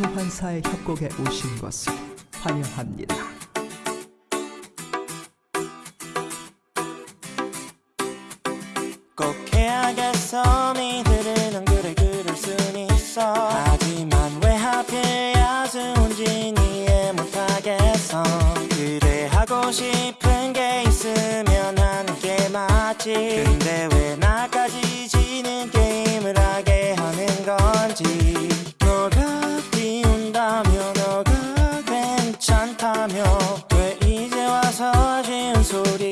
소환사의 협곡에 오신 것을 환영합니다. 꼭 해야겠어 니들은 안 그래 그럴 순 있어 하지만 왜 하필 야수인지 이해 못하겠어 그래 하고 싶은 게 있으면 하는 게 맞지 아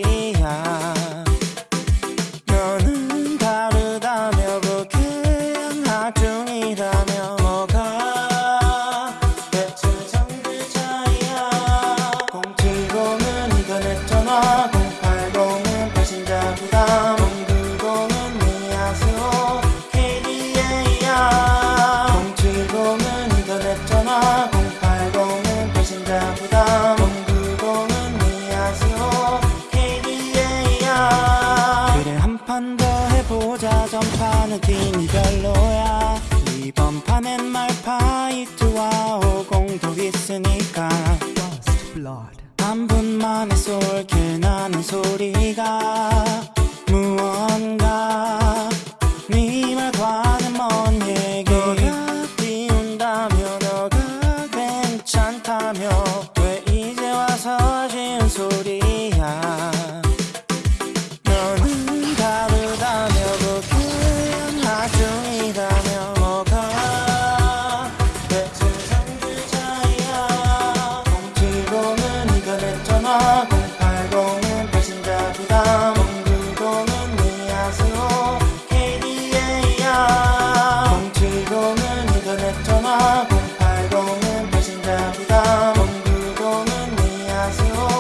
파는 팀이 별로야. 이번 판엔 말파이트와 오공도 있으니까. 한 분만의 솔길 나는 소리가 무언가. 네 말과는 먼 얘기? 너가 비운다며 너가 괜찮다며. 왜 이제 와서 지은 소리? 하고 알고는 배신자 보다 돈 두고는 미아스러워